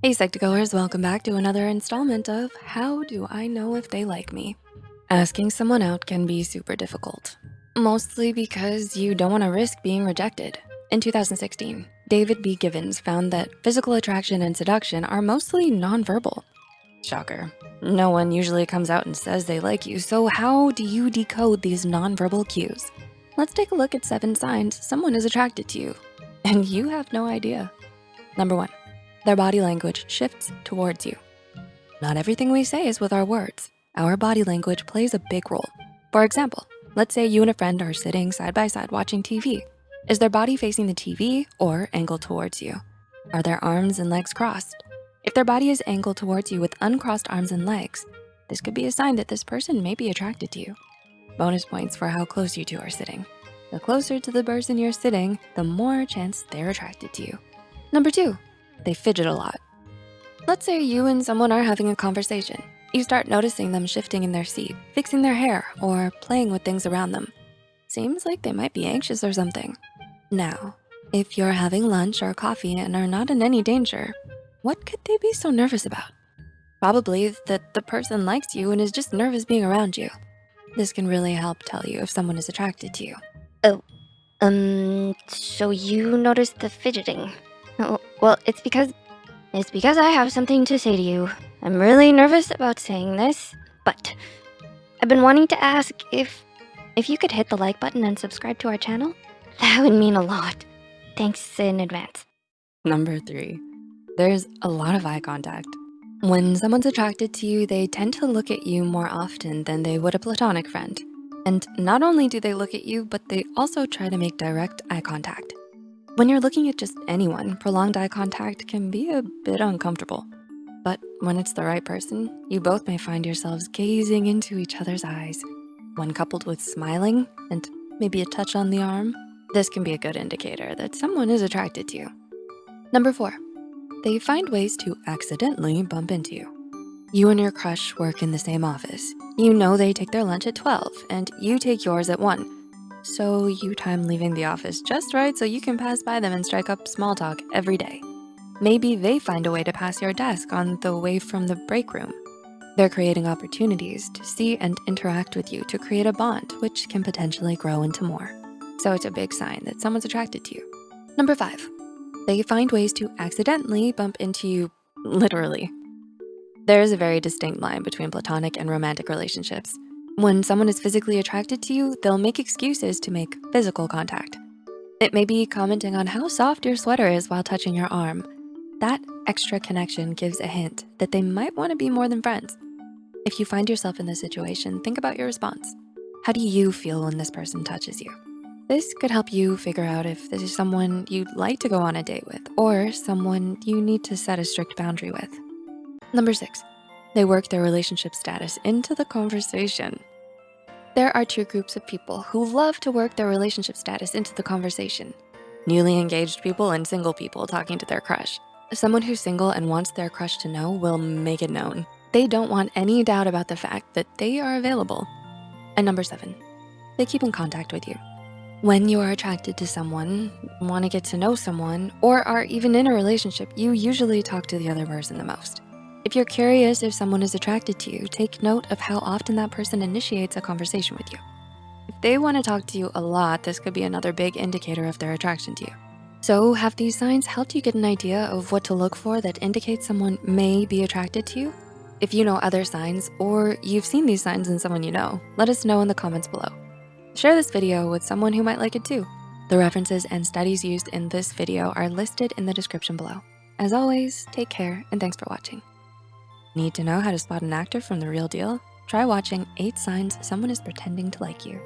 Hey Psych2Goers, welcome back to another installment of How Do I Know If They Like Me? Asking someone out can be super difficult, mostly because you don't wanna risk being rejected. In 2016, David B. Givens found that physical attraction and seduction are mostly nonverbal. Shocker, no one usually comes out and says they like you, so how do you decode these nonverbal cues? Let's take a look at seven signs someone is attracted to you, and you have no idea. Number one, their body language shifts towards you. Not everything we say is with our words. Our body language plays a big role. For example, let's say you and a friend are sitting side by side watching TV. Is their body facing the TV or angled towards you? Are their arms and legs crossed? If their body is angled towards you with uncrossed arms and legs, this could be a sign that this person may be attracted to you. Bonus points for how close you two are sitting. The closer to the person you're sitting, the more chance they're attracted to you. Number two, they fidget a lot. Let's say you and someone are having a conversation. You start noticing them shifting in their seat, fixing their hair, or playing with things around them. Seems like they might be anxious or something. Now, if you're having lunch or coffee and are not in any danger, what could they be so nervous about? Probably that the person likes you and is just nervous being around you. This can really help tell you if someone is attracted to you. Oh, um, so you noticed the fidgeting. Well, it's because it's because I have something to say to you. I'm really nervous about saying this, but I've been wanting to ask if if you could hit the like button and subscribe to our channel. That would mean a lot. Thanks in advance. Number three, there's a lot of eye contact. When someone's attracted to you, they tend to look at you more often than they would a platonic friend. And not only do they look at you, but they also try to make direct eye contact. When you're looking at just anyone, prolonged eye contact can be a bit uncomfortable. But when it's the right person, you both may find yourselves gazing into each other's eyes. When coupled with smiling and maybe a touch on the arm, this can be a good indicator that someone is attracted to you. Number four, they find ways to accidentally bump into you. You and your crush work in the same office. You know they take their lunch at 12 and you take yours at one. So you time leaving the office just right so you can pass by them and strike up small talk every day. Maybe they find a way to pass your desk on the way from the break room. They're creating opportunities to see and interact with you to create a bond, which can potentially grow into more. So it's a big sign that someone's attracted to you. Number five, they find ways to accidentally bump into you, literally. There is a very distinct line between platonic and romantic relationships. When someone is physically attracted to you, they'll make excuses to make physical contact. It may be commenting on how soft your sweater is while touching your arm. That extra connection gives a hint that they might wanna be more than friends. If you find yourself in this situation, think about your response. How do you feel when this person touches you? This could help you figure out if this is someone you'd like to go on a date with or someone you need to set a strict boundary with. Number six, they work their relationship status into the conversation. There are two groups of people who love to work their relationship status into the conversation. Newly engaged people and single people talking to their crush. Someone who's single and wants their crush to know will make it known. They don't want any doubt about the fact that they are available. And number seven, they keep in contact with you. When you are attracted to someone, wanna get to know someone, or are even in a relationship, you usually talk to the other person the most. If you're curious if someone is attracted to you, take note of how often that person initiates a conversation with you. If they wanna talk to you a lot, this could be another big indicator of their attraction to you. So have these signs helped you get an idea of what to look for that indicates someone may be attracted to you? If you know other signs or you've seen these signs in someone you know, let us know in the comments below. Share this video with someone who might like it too. The references and studies used in this video are listed in the description below. As always, take care and thanks for watching. Need to know how to spot an actor from the real deal? Try watching eight signs someone is pretending to like you.